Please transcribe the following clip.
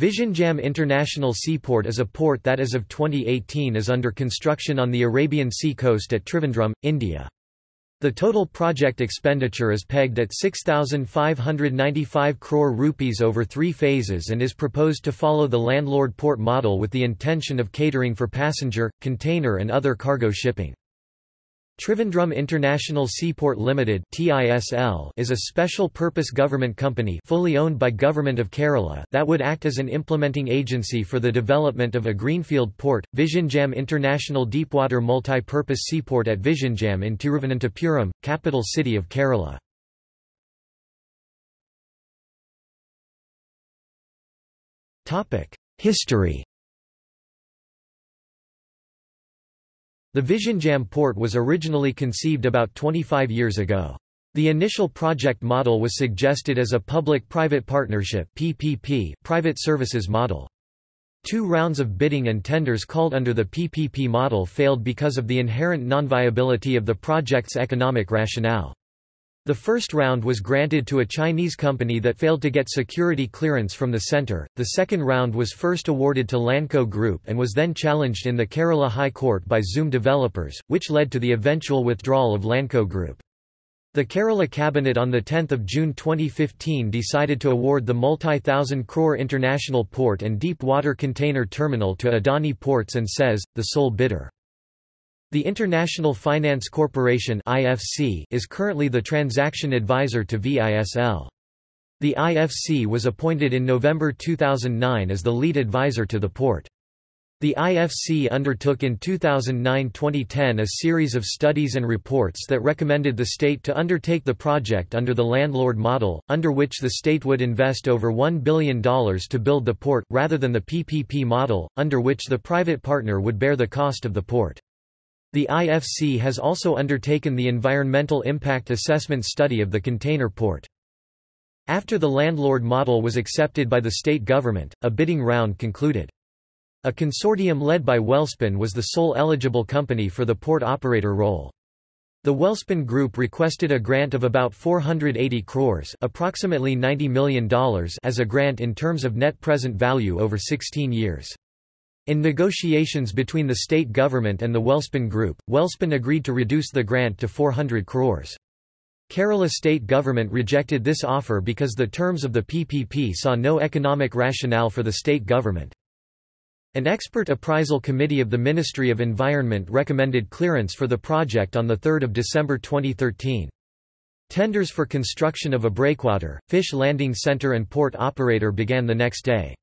Visakhapatnam International Seaport is a port that as of 2018 is under construction on the Arabian Sea coast at Trivandrum, India. The total project expenditure is pegged at 6,595 crore rupees over three phases and is proposed to follow the landlord port model with the intention of catering for passenger, container and other cargo shipping. Trivandrum International Seaport Limited (TISL) is a special-purpose government company fully owned by Government of Kerala that would act as an implementing agency for the development of a greenfield port, Vizhinjam International Deepwater Multi-Purpose Seaport at Vizhinjam in Tiruvananthapuram, capital city of Kerala. Topic: History The Vizhinjam port was originally conceived about 25 years ago. The initial project model was suggested as a public-private partnership PPP private services model. Two rounds of bidding and tenders called under the PPP model failed because of the inherent non-viability of the project's economic rationale. The first round was granted to a Chinese company that failed to get security clearance from the center. The second round was first awarded to Lanco Group and was then challenged in the Kerala High Court by Zoom developers, which led to the eventual withdrawal of Lanco Group. The Kerala Cabinet on 10 June 2015 decided to award the multi-thousand crore international port and deep water container terminal to Adani Ports and SEZ, the sole bidder. The International Finance Corporation (IFC) is currently the transaction advisor to VISL. The IFC was appointed in November 2009 as the lead advisor to the port. The IFC undertook in 2009–2010 a series of studies and reports that recommended the state to undertake the project under the landlord model, under which the state would invest over $1 billion to build the port, rather than the PPP model, under which the private partner would bear the cost of the port. The IFC has also undertaken the environmental impact assessment study of the container port. After the landlord model was accepted by the state government, a bidding round concluded. A consortium led by Welspun was the sole eligible company for the port operator role. The Welspun Group requested a grant of about 480 crores approximately $90 million as a grant in terms of net present value over 16 years. In negotiations between the state government and the Welspun Group, Welspun agreed to reduce the grant to 400 crores. Kerala state government rejected this offer because the terms of the PPP saw no economic rationale for the state government. An expert appraisal committee of the Ministry of Environment recommended clearance for the project on 3 December 2013. Tenders for construction of a breakwater, fish landing center and port operator began the next day.